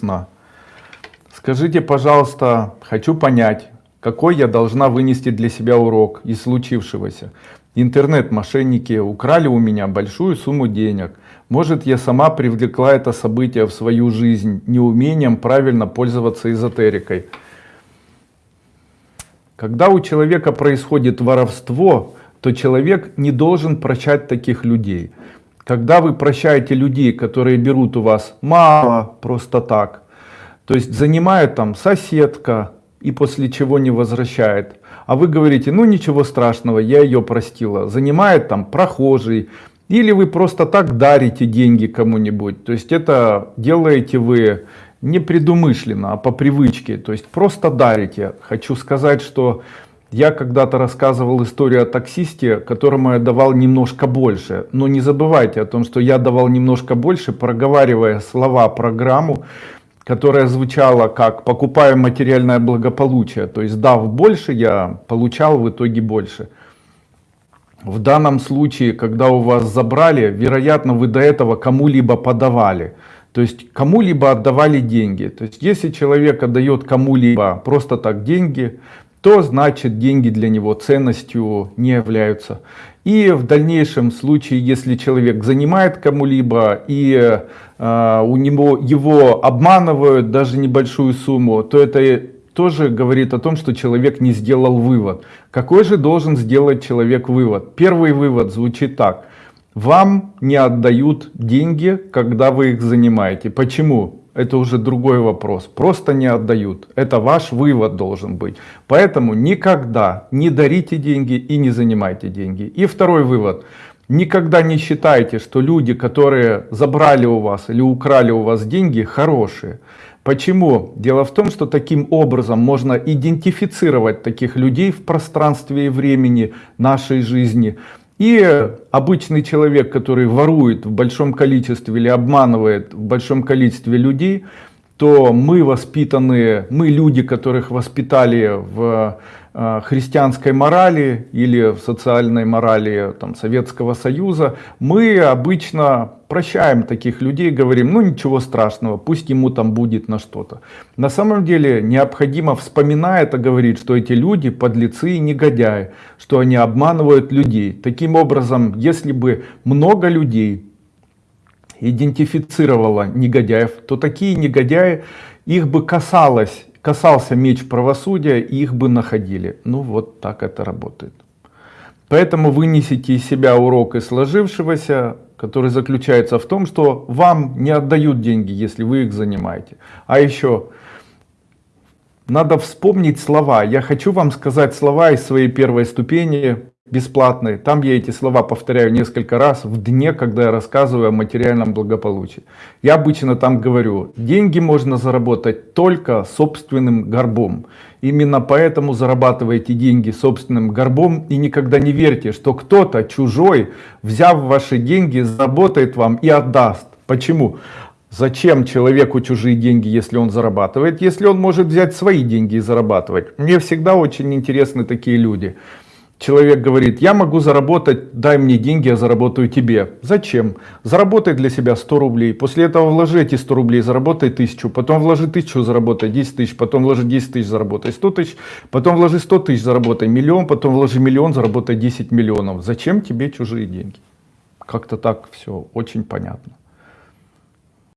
сна. Скажите, пожалуйста, хочу понять, какой я должна вынести для себя урок из случившегося. Интернет-мошенники украли у меня большую сумму денег. Может, я сама привлекла это событие в свою жизнь неумением правильно пользоваться эзотерикой. Когда у человека происходит воровство, то человек не должен прощать таких людей. Когда вы прощаете людей, которые берут у вас мало, просто так, то есть занимает там соседка и после чего не возвращает, а вы говорите, ну ничего страшного, я ее простила, занимает там прохожий, или вы просто так дарите деньги кому-нибудь, то есть это делаете вы непредумышленно, а по привычке, то есть просто дарите. Хочу сказать, что я когда-то рассказывал историю о таксисте, которому я давал немножко больше. Но не забывайте о том, что я давал немножко больше, проговаривая слова программу, которая звучала как «покупаю материальное благополучие». То есть дав больше, я получал в итоге больше. В данном случае, когда у вас забрали, вероятно, вы до этого кому-либо подавали. То есть кому-либо отдавали деньги. То есть если человек отдает кому-либо просто так деньги, то значит деньги для него ценностью не являются. И в дальнейшем случае, если человек занимает кому-либо и э, у него его обманывают даже небольшую сумму, то это тоже говорит о том, что человек не сделал вывод. Какой же должен сделать человек вывод? Первый вывод звучит так. Вам не отдают деньги, когда вы их занимаете. Почему? Это уже другой вопрос. Просто не отдают. Это ваш вывод должен быть. Поэтому никогда не дарите деньги и не занимайте деньги. И второй вывод. Никогда не считайте, что люди, которые забрали у вас или украли у вас деньги, хорошие. Почему? Дело в том, что таким образом можно идентифицировать таких людей в пространстве и времени нашей жизни – и обычный человек, который ворует в большом количестве или обманывает в большом количестве людей, то мы воспитанные, мы люди, которых воспитали в э, христианской морали или в социальной морали там, Советского Союза, мы обычно прощаем таких людей, говорим, ну ничего страшного, пусть ему там будет на что-то. На самом деле необходимо, вспоминая это, говорить, что эти люди подлецы и негодяи, что они обманывают людей. Таким образом, если бы много людей идентифицировала негодяев, то такие негодяи, их бы касалось, касался меч правосудия, их бы находили. Ну вот так это работает. Поэтому вынесите из себя урок из сложившегося, который заключается в том, что вам не отдают деньги, если вы их занимаете. А еще надо вспомнить слова. Я хочу вам сказать слова из своей первой ступени бесплатные. Там я эти слова повторяю несколько раз в дне, когда я рассказываю о материальном благополучии. Я обычно там говорю, деньги можно заработать только собственным горбом. Именно поэтому зарабатывайте деньги собственным горбом и никогда не верьте, что кто-то чужой, взяв ваши деньги, заработает вам и отдаст. Почему? Зачем человеку чужие деньги, если он зарабатывает, если он может взять свои деньги и зарабатывать? Мне всегда очень интересны такие люди. Человек говорит, я могу заработать, дай мне деньги, я заработаю тебе. Зачем? Заработай для себя 100 рублей, после этого вложи эти 100 рублей, заработай 1000, потом вложи 1000, заработай 10 тысяч, потом вложи 10 тысяч, заработай 100 тысяч, потом вложи 100 тысяч, заработай миллион, потом вложи миллион, заработай 10 миллионов. Зачем тебе чужие деньги? Как-то так все очень понятно.